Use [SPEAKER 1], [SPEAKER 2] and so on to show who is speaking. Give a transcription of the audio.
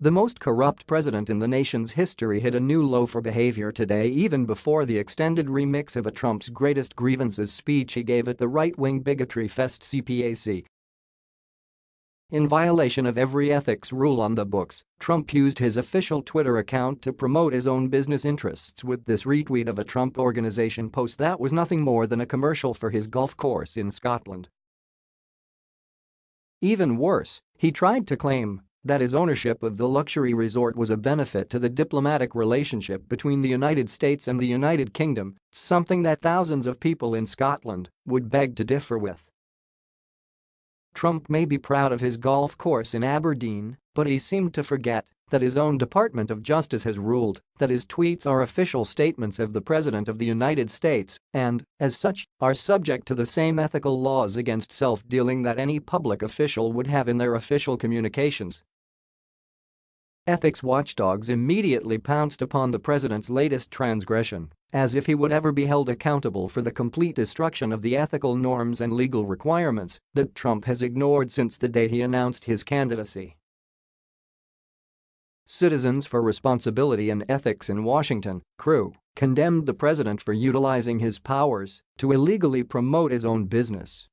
[SPEAKER 1] The most corrupt president in the nation's history hit a new low for behavior today even before the extended remix of a Trump's greatest grievances speech he gave at the right-wing bigotry fest CPAC. In violation of every ethics rule on the books, Trump used his official Twitter account to promote his own business interests with this retweet of a Trump Organization post that was nothing more than a commercial for his golf course in Scotland. Even worse, he tried to claim that his ownership of the luxury resort was a benefit to the diplomatic relationship between the United States and the United Kingdom, something that thousands of people in Scotland would beg to differ with. Trump may be proud of his golf course in Aberdeen, but he seemed to forget that his own Department of Justice has ruled that his tweets are official statements of the President of the United States and, as such, are subject to the same ethical laws against self-dealing that any public official would have in their official communications. Ethics watchdogs immediately pounced upon the president's latest transgression, as if he would ever be held accountable for the complete destruction of the ethical norms and legal requirements that Trump has ignored since the day he announced his candidacy. Citizens for Responsibility and Ethics in Washington, CREW, condemned the president for utilizing his powers to illegally promote his own business